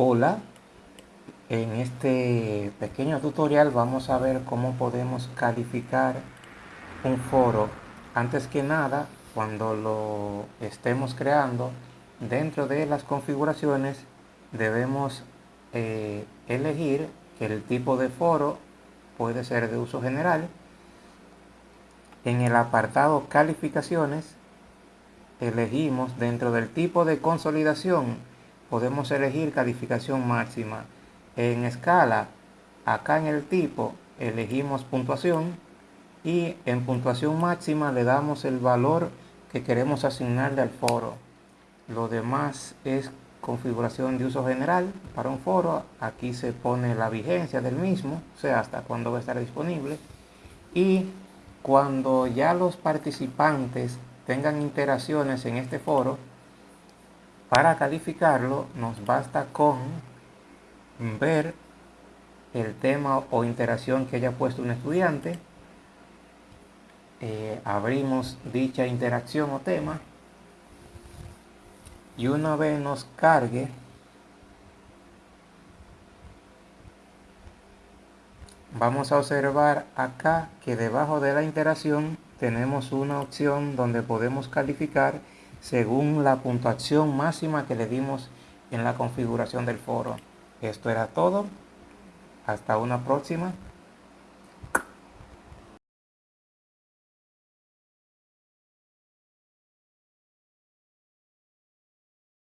Hola, en este pequeño tutorial vamos a ver cómo podemos calificar un foro. Antes que nada, cuando lo estemos creando, dentro de las configuraciones debemos eh, elegir que el tipo de foro puede ser de uso general. En el apartado calificaciones elegimos dentro del tipo de consolidación podemos elegir calificación máxima. En escala, acá en el tipo, elegimos puntuación y en puntuación máxima le damos el valor que queremos asignarle al foro. Lo demás es configuración de uso general para un foro. Aquí se pone la vigencia del mismo, o sea, hasta cuándo va a estar disponible. Y cuando ya los participantes tengan interacciones en este foro, para calificarlo nos basta con ver el tema o interacción que haya puesto un estudiante. Eh, abrimos dicha interacción o tema y una vez nos cargue vamos a observar acá que debajo de la interacción tenemos una opción donde podemos calificar según la puntuación máxima que le dimos en la configuración del foro. Esto era todo. Hasta una próxima.